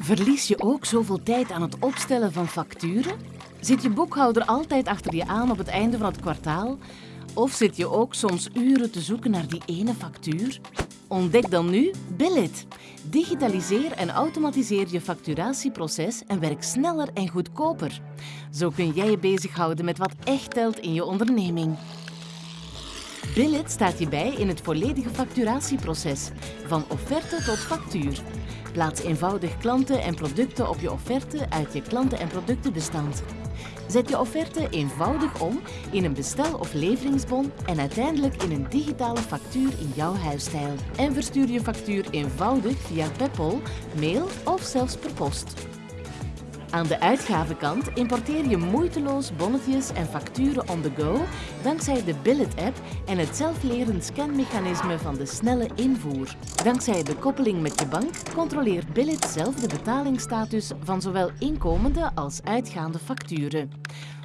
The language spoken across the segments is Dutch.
Verlies je ook zoveel tijd aan het opstellen van facturen? Zit je boekhouder altijd achter je aan op het einde van het kwartaal? Of zit je ook soms uren te zoeken naar die ene factuur? Ontdek dan nu Billit. Digitaliseer en automatiseer je facturatieproces en werk sneller en goedkoper. Zo kun jij je bezighouden met wat echt telt in je onderneming. Billit staat je bij in het volledige facturatieproces, van offerte tot factuur. Plaats eenvoudig klanten en producten op je offerte uit je klanten- en productenbestand. Zet je offerte eenvoudig om in een bestel- of leveringsbon en uiteindelijk in een digitale factuur in jouw huisstijl. En verstuur je factuur eenvoudig via PayPal, mail of zelfs per post. Aan de uitgavenkant importeer je moeiteloos bonnetjes en facturen on the go dankzij de Billet-app en het zelflerend scanmechanisme van de snelle invoer. Dankzij de koppeling met je bank controleert Billet zelf de betalingsstatus van zowel inkomende als uitgaande facturen.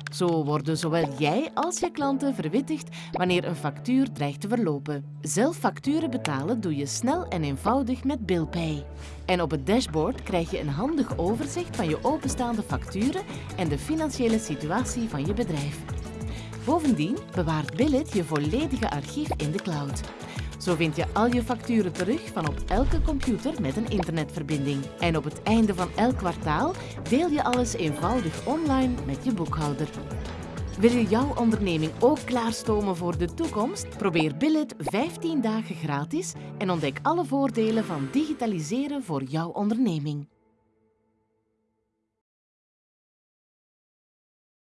Zo worden zowel jij als je klanten verwittigd wanneer een factuur dreigt te verlopen. Zelf facturen betalen doe je snel en eenvoudig met BillPay. En op het dashboard krijg je een handig overzicht van je openstaande facturen en de financiële situatie van je bedrijf. Bovendien bewaart Billit je volledige archief in de cloud. Zo vind je al je facturen terug van op elke computer met een internetverbinding. En op het einde van elk kwartaal deel je alles eenvoudig online met je boekhouder. Wil je jouw onderneming ook klaarstomen voor de toekomst? Probeer Billet 15 dagen gratis en ontdek alle voordelen van digitaliseren voor jouw onderneming.